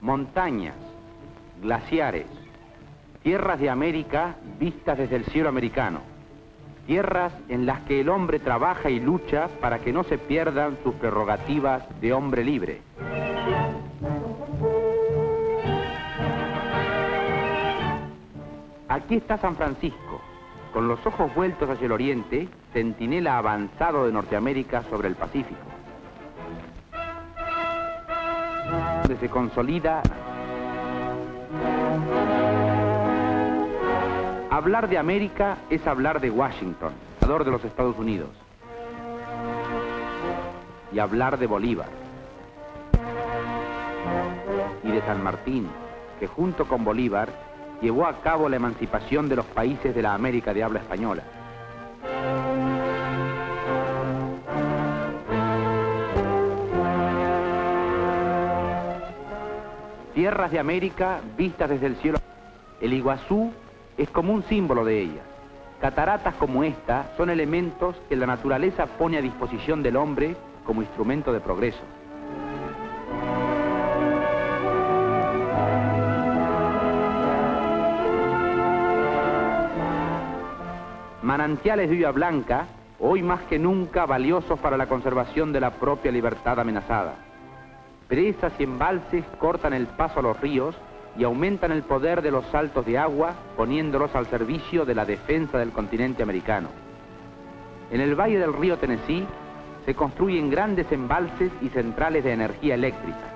Montañas, glaciares, tierras de América vistas desde el cielo americano, tierras en las que el hombre trabaja y lucha para que no se pierdan sus prerrogativas de hombre libre. Aquí está San Francisco, con los ojos vueltos hacia el oriente, centinela avanzado de Norteamérica sobre el Pacífico. Donde se consolida Hablar de América es hablar de Washington, creador de los Estados Unidos. Y hablar de Bolívar. Y de San Martín, que junto con Bolívar llevó a cabo la emancipación de los países de la América de habla española. Tierras de América vistas desde el cielo. El Iguazú es como un símbolo de ella. Cataratas como esta son elementos que la naturaleza pone a disposición del hombre como instrumento de progreso. Manantiales de lluvia blanca, hoy más que nunca valiosos para la conservación de la propia libertad amenazada. Presas y embalses cortan el paso a los ríos y aumentan el poder de los saltos de agua poniéndolos al servicio de la defensa del continente americano. En el valle del río Tennessee se construyen grandes embalses y centrales de energía eléctrica.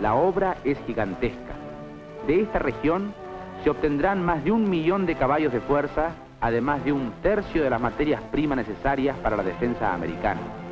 La obra es gigantesca. De esta región se obtendrán más de un millón de caballos de fuerza, además de un tercio de las materias primas necesarias para la defensa americana.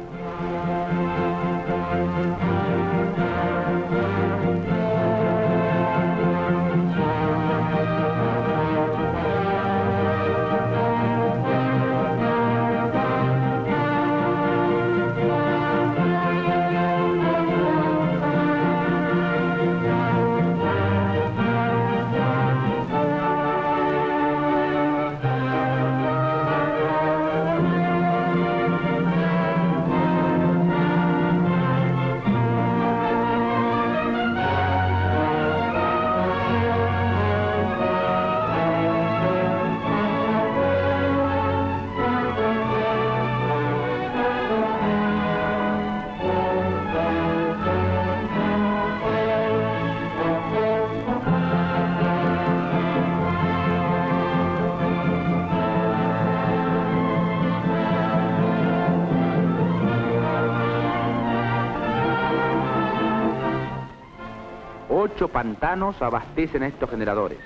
Pantanos abastecen a estos generadores.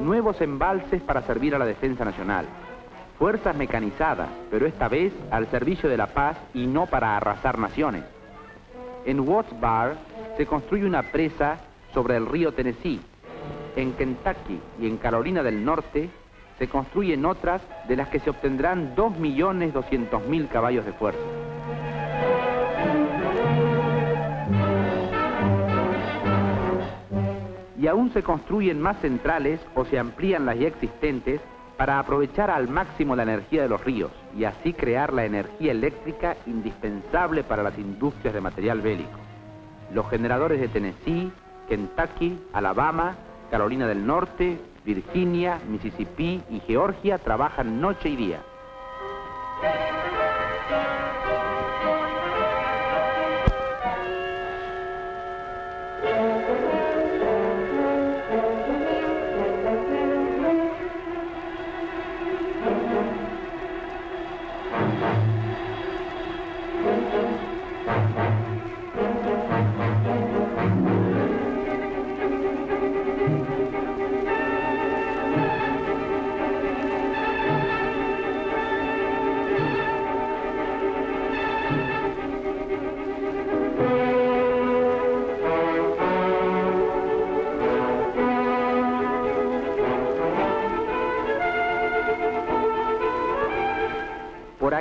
Nuevos embalses para servir a la defensa nacional. Fuerzas mecanizadas, pero esta vez al servicio de la paz y no para arrasar naciones. En Watts Bar se construye una presa sobre el río Tennessee. En Kentucky y en Carolina del Norte se construyen otras de las que se obtendrán 2.200.000 caballos de fuerza. Y aún se construyen más centrales o se amplían las ya existentes para aprovechar al máximo la energía de los ríos y así crear la energía eléctrica indispensable para las industrias de material bélico. Los generadores de Tennessee, Kentucky, Alabama, Carolina del Norte, Virginia, Mississippi y Georgia trabajan noche y día.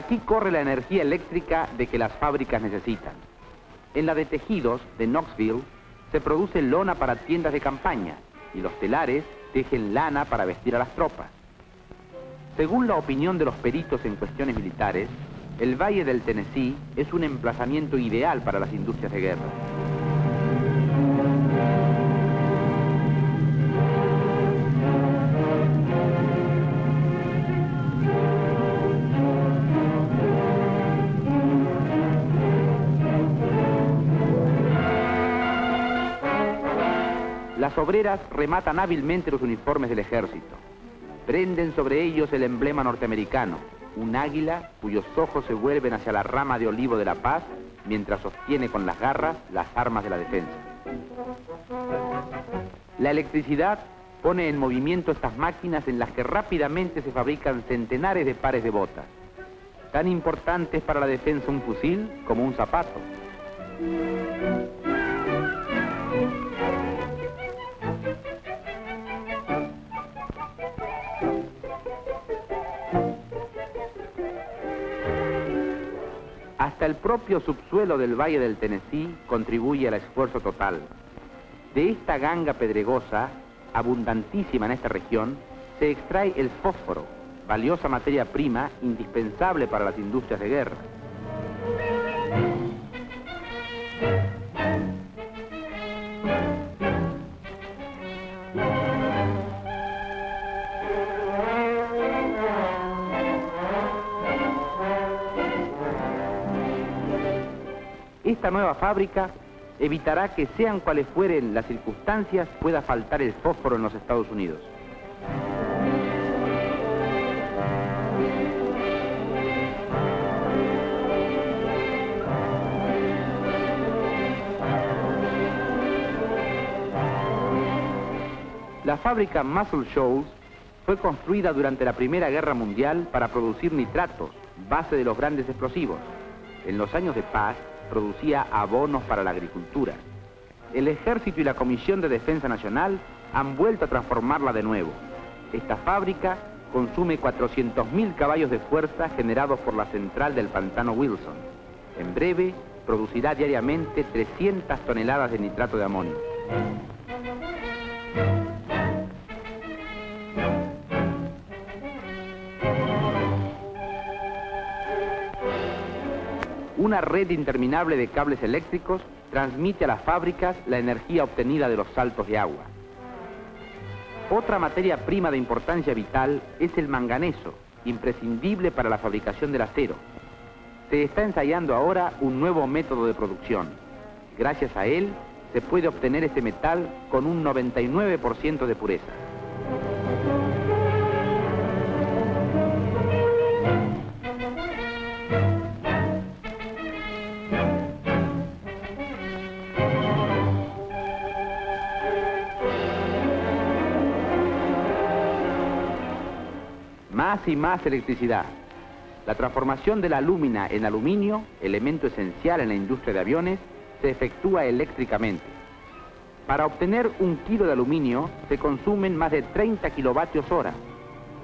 Aquí corre la energía eléctrica de que las fábricas necesitan. En la de tejidos de Knoxville se produce lona para tiendas de campaña y los telares tejen lana para vestir a las tropas. Según la opinión de los peritos en cuestiones militares, el Valle del Tennessee es un emplazamiento ideal para las industrias de guerra. Las obreras rematan hábilmente los uniformes del ejército. Prenden sobre ellos el emblema norteamericano, un águila cuyos ojos se vuelven hacia la rama de olivo de la paz mientras sostiene con las garras las armas de la defensa. La electricidad pone en movimiento estas máquinas en las que rápidamente se fabrican centenares de pares de botas. Tan importante es para la defensa un fusil como un zapato. Hasta el propio subsuelo del Valle del Tennessee contribuye al esfuerzo total. De esta ganga pedregosa, abundantísima en esta región, se extrae el fósforo, valiosa materia prima indispensable para las industrias de guerra. Esta nueva fábrica evitará que sean cuales fueren las circunstancias pueda faltar el fósforo en los Estados Unidos. La fábrica Muscle Shoals fue construida durante la Primera Guerra Mundial para producir nitratos, base de los grandes explosivos. En los años de paz, producía abonos para la agricultura. El Ejército y la Comisión de Defensa Nacional han vuelto a transformarla de nuevo. Esta fábrica consume 400.000 caballos de fuerza generados por la central del pantano Wilson. En breve, producirá diariamente 300 toneladas de nitrato de amonio. Una red interminable de cables eléctricos transmite a las fábricas la energía obtenida de los saltos de agua. Otra materia prima de importancia vital es el manganeso, imprescindible para la fabricación del acero. Se está ensayando ahora un nuevo método de producción. Gracias a él, se puede obtener este metal con un 99% de pureza. Y más electricidad. La transformación de la alúmina en aluminio, elemento esencial en la industria de aviones, se efectúa eléctricamente. Para obtener un kilo de aluminio se consumen más de 30 kilovatios hora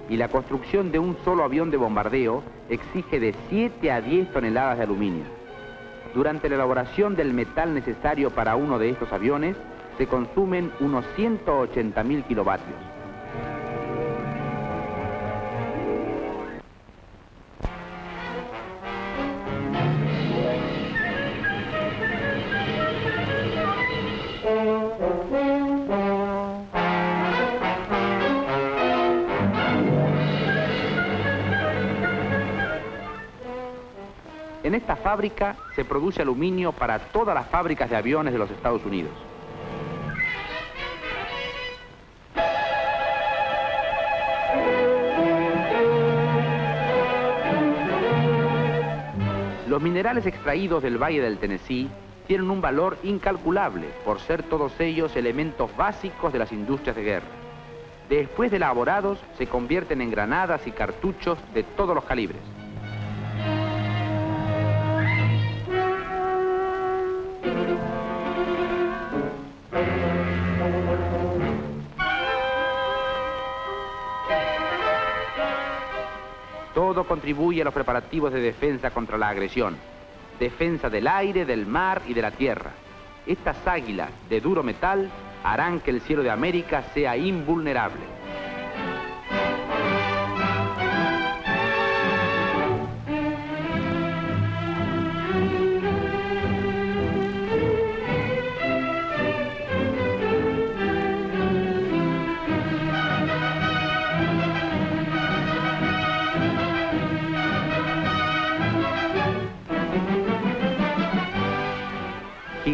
y la construcción de un solo avión de bombardeo exige de 7 a 10 toneladas de aluminio. Durante la elaboración del metal necesario para uno de estos aviones se consumen unos 180 mil kilovatios. En esta fábrica se produce aluminio para todas las fábricas de aviones de los Estados Unidos. Los minerales extraídos del Valle del Tennessee tienen un valor incalculable por ser todos ellos elementos básicos de las industrias de guerra. Después de elaborados, se convierten en granadas y cartuchos de todos los calibres. Contribuye a los preparativos de defensa contra la agresión. Defensa del aire, del mar y de la tierra. Estas águilas de duro metal harán que el cielo de América sea invulnerable.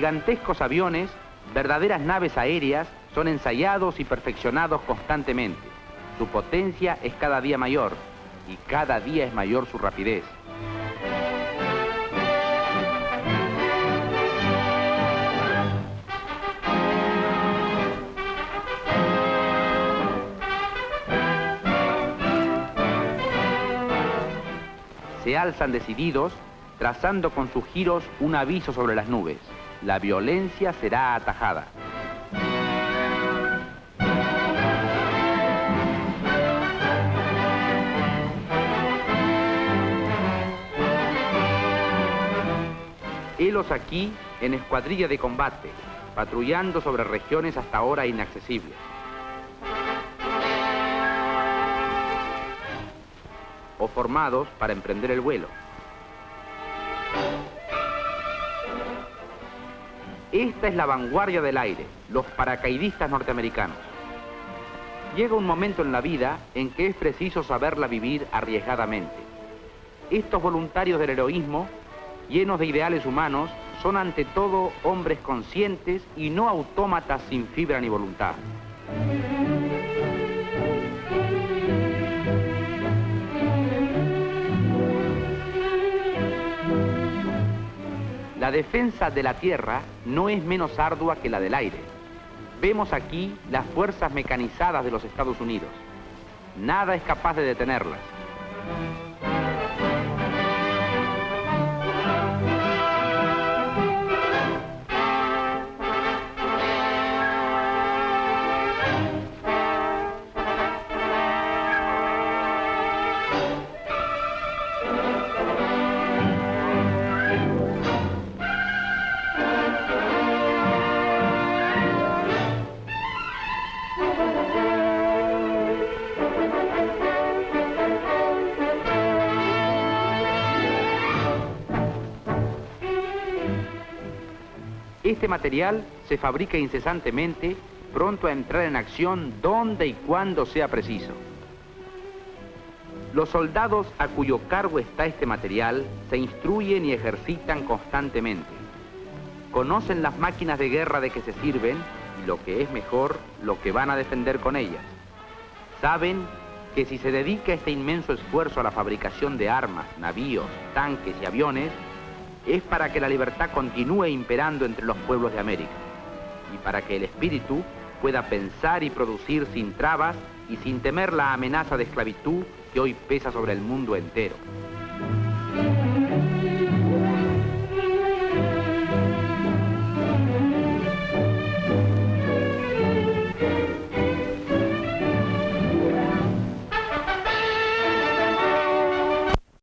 Gigantescos aviones, verdaderas naves aéreas, son ensayados y perfeccionados constantemente. Su potencia es cada día mayor y cada día es mayor su rapidez. Se alzan decididos, trazando con sus giros un aviso sobre las nubes la violencia será atajada. Helos aquí en escuadrilla de combate, patrullando sobre regiones hasta ahora inaccesibles. O formados para emprender el vuelo. Esta es la vanguardia del aire, los paracaidistas norteamericanos. Llega un momento en la vida en que es preciso saberla vivir arriesgadamente. Estos voluntarios del heroísmo, llenos de ideales humanos, son ante todo hombres conscientes y no autómatas sin fibra ni voluntad. La defensa de la tierra no es menos ardua que la del aire. Vemos aquí las fuerzas mecanizadas de los Estados Unidos. Nada es capaz de detenerlas. Material se fabrica incesantemente, pronto a entrar en acción donde y cuando sea preciso. Los soldados a cuyo cargo está este material se instruyen y ejercitan constantemente. Conocen las máquinas de guerra de que se sirven y lo que es mejor, lo que van a defender con ellas. Saben que si se dedica este inmenso esfuerzo a la fabricación de armas, navíos, tanques y aviones, es para que la libertad continúe imperando entre los pueblos de América y para que el espíritu pueda pensar y producir sin trabas y sin temer la amenaza de esclavitud que hoy pesa sobre el mundo entero.